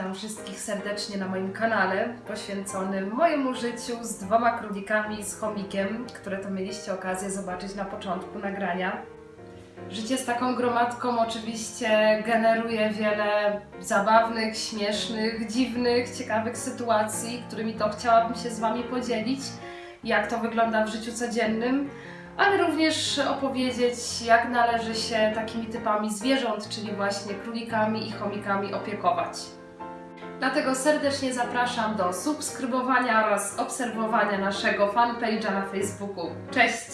Witam wszystkich serdecznie na moim kanale poświęconym mojemu życiu z dwoma królikami i z chomikiem, które to mieliście okazję zobaczyć na początku nagrania. Życie z taką gromadką oczywiście generuje wiele zabawnych, śmiesznych, dziwnych, ciekawych sytuacji, którymi to chciałabym się z Wami podzielić, jak to wygląda w życiu codziennym, ale również opowiedzieć, jak należy się takimi typami zwierząt, czyli właśnie królikami i chomikami opiekować. Dlatego serdecznie zapraszam do subskrybowania oraz obserwowania naszego fanpage'a na Facebooku. Cześć!